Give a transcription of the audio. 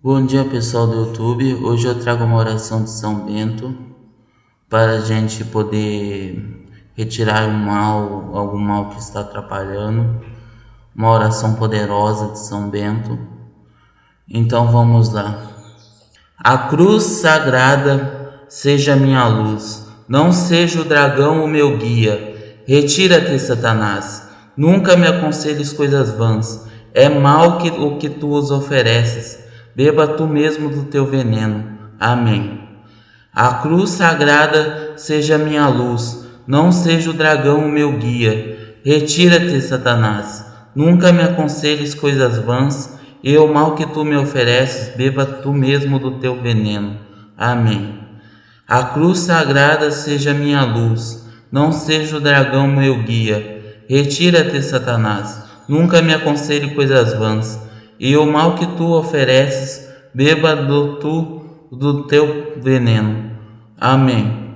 Bom dia pessoal do YouTube, hoje eu trago uma oração de São Bento para a gente poder retirar o mal, algum mal que está atrapalhando, uma oração poderosa de São Bento. Então vamos lá. A cruz sagrada seja minha luz, não seja o dragão o meu guia. Retira-te, Satanás, nunca me aconselhes coisas vãs, é mal que, o que tu os ofereces beba tu mesmo do teu veneno. Amém. A cruz sagrada seja minha luz, não seja o dragão o meu guia. Retira-te, Satanás. Nunca me aconselhes coisas vãs, e o mal que tu me ofereces, beba tu mesmo do teu veneno. Amém. A cruz sagrada seja minha luz, não seja o dragão meu guia. Retira-te, Satanás. Nunca me aconselhe coisas vãs e o mal que tu ofereces, beba do tu do teu veneno. Amém.